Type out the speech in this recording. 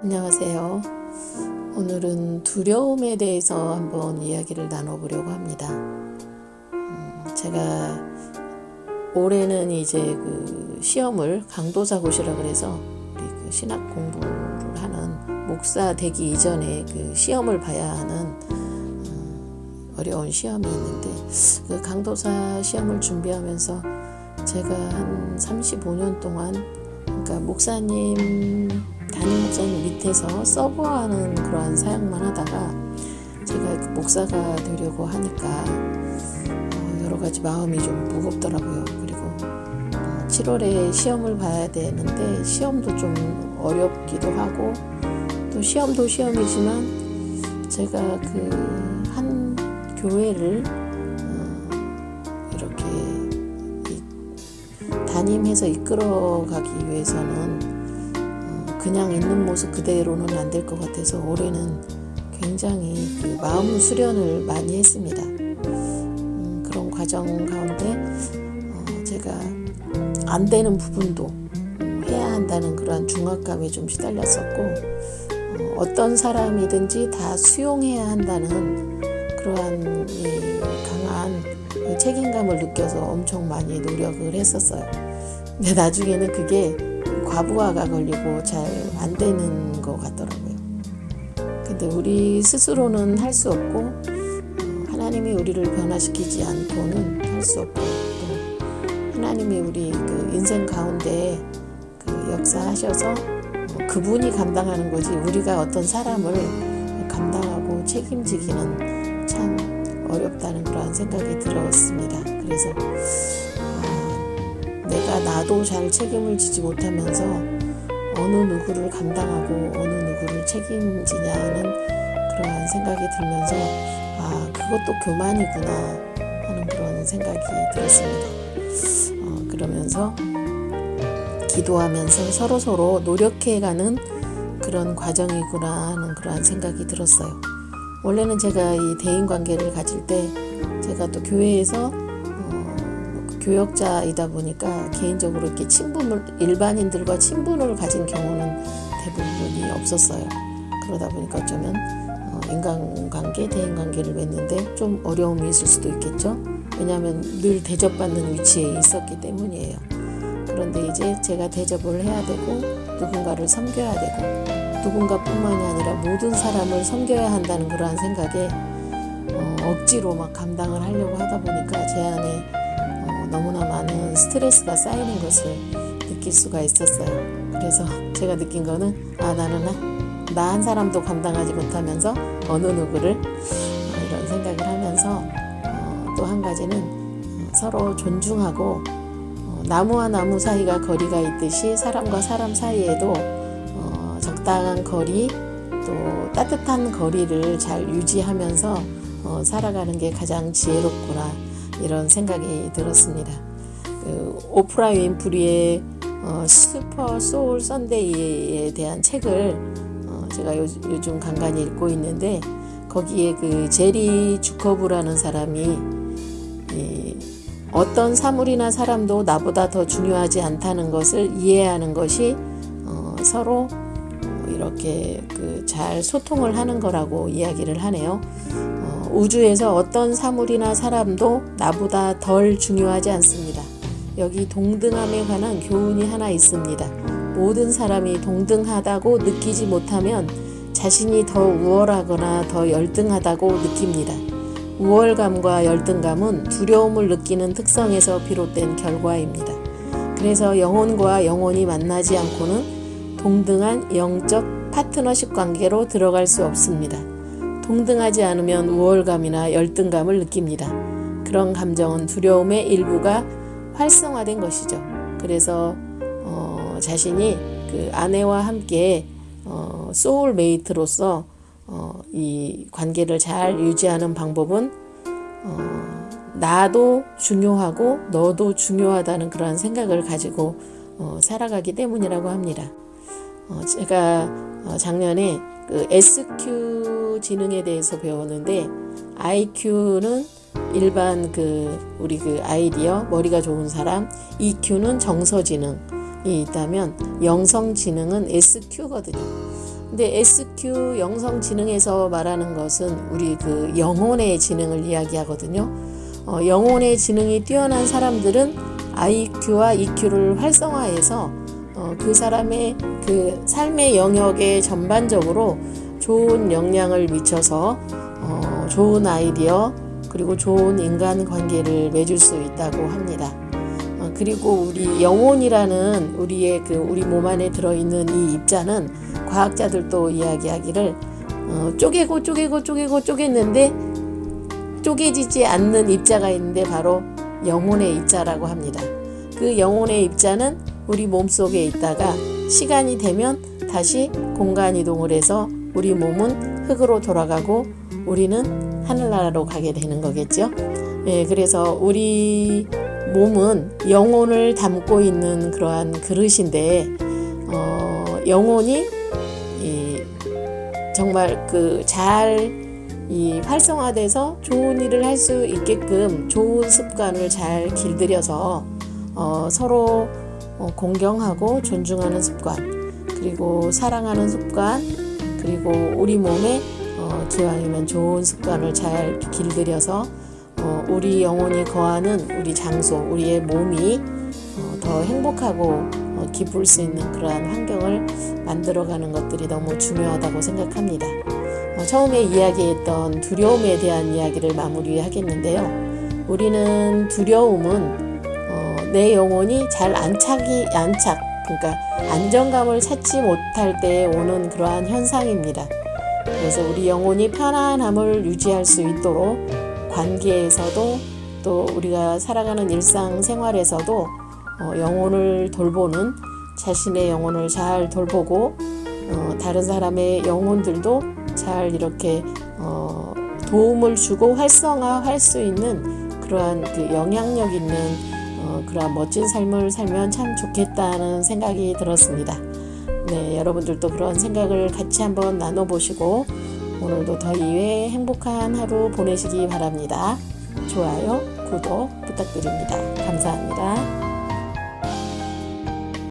안녕하세요. 오늘은 두려움에 대해서 한번 이야기를 나눠보려고 합니다. 음, 제가 올해는 이제 그 시험을 강도사고시라 그래서 우리 그 신학 공부를 하는 목사 되기 이전에 그 시험을 봐야 하는 음, 어려운 시험이 있는데 그 강도사 시험을 준비하면서 제가 한 35년 동안 그러니까 목사님 담임 목사님 밑에서 서버하는 그러한 사역만 하다가 제가 그 목사가 되려고 하니까 어, 여러 가지 마음이 좀 무겁더라고요. 그리고 어, 7월에 시험을 봐야 되는데 시험도 좀 어렵기도 하고 또 시험도 시험이지만 제가 그 한 교회를 담임해서 이끌어가기 위해서는 그냥 있는 모습 그대로는 안 될 것 같아서 올해는 굉장히 그 마음 수련을 많이 했습니다. 음, 그런 과정 가운데 어, 제가 안 되는 부분도 음, 해야 한다는 그러한 중압감에 좀 시달렸었고 어, 어떤 사람이든지 다 수용해야 한다는 그러한 강한 그 책임감을 느껴서 엄청 많이 노력을 했었어요. 근데 나중에는 그게 과부하가 걸리고 잘 안 되는 것 같더라고요. 근데 우리 스스로는 할 수 없고 어, 하나님이 우리를 변화시키지 않고는 할 수 없고 또 하나님이 우리 그 인생 가운데 그 역사하셔서 어, 그분이 감당하는 거지 우리가 어떤 사람을 감당하고 책임지기는 참 어렵다는 그러한 생각이 들었습니다. 그래서 내가 나도 잘 책임을 지지 못하면서 어느 누구를 감당하고 어느 누구를 책임지냐는 그러한 생각이 들면서 아 그것도 교만이구나 하는 그런 생각이 들었습니다. 어, 그러면서 기도하면서 서로 서로 노력해가는 그런 과정이구나 하는 그러한 생각이 들었어요. 원래는 제가 이 대인 관계를 가질 때 제가 또 교회에서 교역자이다 보니까 개인적으로 이렇게 친분을 일반인들과 친분을 가진 경우는 대부분이 없었어요. 그러다 보니까 어쩌면 어, 인간관계, 대인관계를 맺는데 좀 어려움이 있을 수도 있겠죠. 왜냐하면 늘 대접받는 위치에 있었기 때문이에요. 그런데 이제 제가 대접을 해야 되고 누군가를 섬겨야 되고 누군가뿐만이 아니라 모든 사람을 섬겨야 한다는 그러한 생각에 어, 억지로 막 감당을 하려고 하다 보니까 제 안에 너무나 많은 스트레스가 쌓이는 것을 느낄 수가 있었어요. 그래서 제가 느낀 거는 아 나는 나 한 사람도 감당하지 못하면서 어느 누구를 어, 이런 생각을 하면서 어, 또한 가지는 서로 존중하고 어, 나무와 나무 사이가 거리가 있듯이 사람과 사람 사이에도 어, 적당한 거리 또 따뜻한 거리를 잘 유지하면서 어, 살아가는 게 가장 지혜롭구나 이런 생각이 들었습니다. 그 오프라 윈프리의 어, 슈퍼 소울 선데이에 대한 책을 어, 제가 요, 즘 간간히 읽고 있는데 거기에 그 제리 주커브라는 사람이 이, 어떤 사물이나 사람도 나보다 더 중요하지 않다는 것을 이해하는 것이 어, 서로 이렇게 그 잘 소통을 하는 거라고 이야기를 하네요. 우주에서 어떤 사물이나 사람도 나보다 덜 중요하지 않습니다. 여기 동등함에 관한 교훈이 하나 있습니다. 모든 사람이 동등하다고 느끼지 못하면 자신이 더 우월하거나 더 열등하다고 느낍니다. 우월감과 열등감은 두려움을 느끼는 특성에서 비롯된 결과입니다. 그래서 영혼과 영혼이 만나지 않고는 동등한 영적 파트너십 관계로 들어갈 수 없습니다. 동등하지 않으면 우월감이나 열등감을 느낍니다. 그런 감정은 두려움의 일부가 활성화된 것이죠. 그래서 어, 자신이 그 아내와 함께 어, 소울메이트로서 어, 이 관계를 잘 유지하는 방법은 어, 나도 중요하고 너도 중요하다는 그런 생각을 가지고 어, 살아가기 때문이라고 합니다. 어, 제가 어, 작년에 그 SQ 지능에 대해서 배웠는데 IQ는 일반 그 우리 그 아이디어 머리가 좋은 사람 EQ는 정서 지능이 있다면 영성 지능은 SQ거든요. 근데 SQ 영성지능에서 말하는 것은 우리 그 영혼의 지능을 이야기하거든요. 어, 영혼의 지능이 뛰어난 사람들은 IQ와 EQ를 활성화해서 어, 그 사람의 그 삶의 영역에 전반적으로 좋은 영향을 미쳐서 어, 좋은 아이디어 그리고 좋은 인간 관계를 맺을 수 있다고 합니다. 어, 그리고 우리 영혼이라는 우리의 그 우리 몸 안에 들어있는 이 입자는 과학자들도 이야기하기를 어, 쪼개고 쪼개고 쪼개고 쪼갰는데 쪼개지지 않는 입자가 있는데 바로 영혼의 입자라고 합니다. 그 영혼의 입자는 우리 몸속에 있다가 시간이 되면 다시 공간 이동을 해서 우리 몸은 흙으로 돌아가고 우리는 하늘나라로 가게 되는 거겠죠. 예, 그래서 우리 몸은 영혼을 담고 있는 그러한 그릇인데 어, 영혼이 이, 정말 그잘 활성화돼서 좋은 일을 할 수 있게끔 좋은 습관을 잘 길들여서 어, 서로 어, 공경하고 존중하는 습관 그리고 사랑하는 습관 그리고 우리 몸에 어, 기왕이면 좋은 습관을 잘 길들여서 어, 우리 영혼이 거하는 우리 장소 우리의 몸이 어, 더 행복하고 어, 기쁠 수 있는 그러한 환경을 만들어가는 것들이 너무 중요하다고 생각합니다. 어, 처음에 이야기했던 두려움에 대한 이야기를 마무리하겠는데요. 우리는 두려움은 어, 내 영혼이 잘 안착이 안착 그러니까 안정감을 찾지 못할 때 오는 그러한 현상입니다. 그래서 우리 영혼이 편안함을 유지할 수 있도록 관계에서도 또 우리가 살아가는 일상 생활에서도 어, 영혼을 돌보는 자신의 영혼을 잘 돌보고 어, 다른 사람의 영혼들도 잘 이렇게 어, 도움을 주고 활성화할 수 있는 그러한 그 영향력 있는 어, 그러한 멋진 삶을 살면 참 좋겠다는 생각이 들었습니다. 네, 여러분들도 그런 생각을 같이 한번 나눠보시고 오늘도 더 이외 행복한 하루 보내시기 바랍니다. 좋아요, 구독 부탁드립니다. 감사합니다.